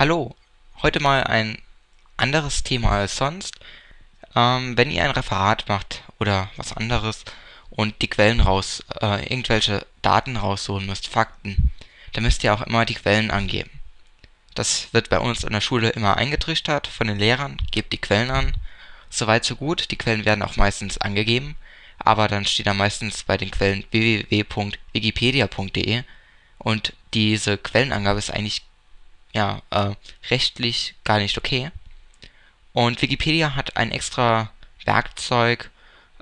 Hallo, heute mal ein anderes Thema als sonst. Ähm, wenn ihr ein Referat macht oder was anderes und die Quellen raus, äh, irgendwelche Daten raussuchen müsst, Fakten, dann müsst ihr auch immer die Quellen angeben. Das wird bei uns an der Schule immer eingetrichtert von den Lehrern, gebt die Quellen an. Soweit so gut, die Quellen werden auch meistens angegeben, aber dann steht da meistens bei den Quellen www.wikipedia.de und diese Quellenangabe ist eigentlich ja, äh, rechtlich gar nicht okay. Und Wikipedia hat ein extra Werkzeug,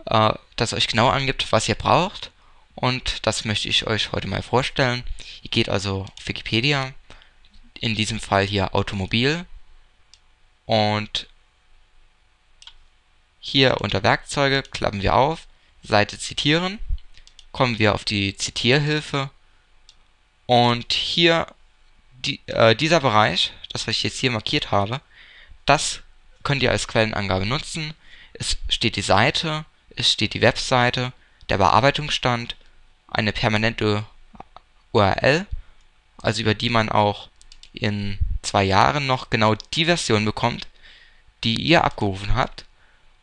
äh, das euch genau angibt, was ihr braucht. Und das möchte ich euch heute mal vorstellen. Ihr geht also auf Wikipedia, in diesem Fall hier Automobil. Und hier unter Werkzeuge klappen wir auf, Seite zitieren, kommen wir auf die Zitierhilfe und hier die, äh, dieser Bereich, das was ich jetzt hier markiert habe, das könnt ihr als Quellenangabe nutzen. Es steht die Seite, es steht die Webseite, der Bearbeitungsstand, eine permanente URL, also über die man auch in zwei Jahren noch genau die Version bekommt, die ihr abgerufen habt.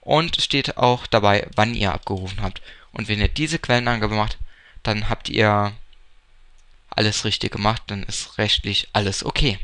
Und es steht auch dabei, wann ihr abgerufen habt. Und wenn ihr diese Quellenangabe macht, dann habt ihr alles richtig gemacht, dann ist rechtlich alles okay.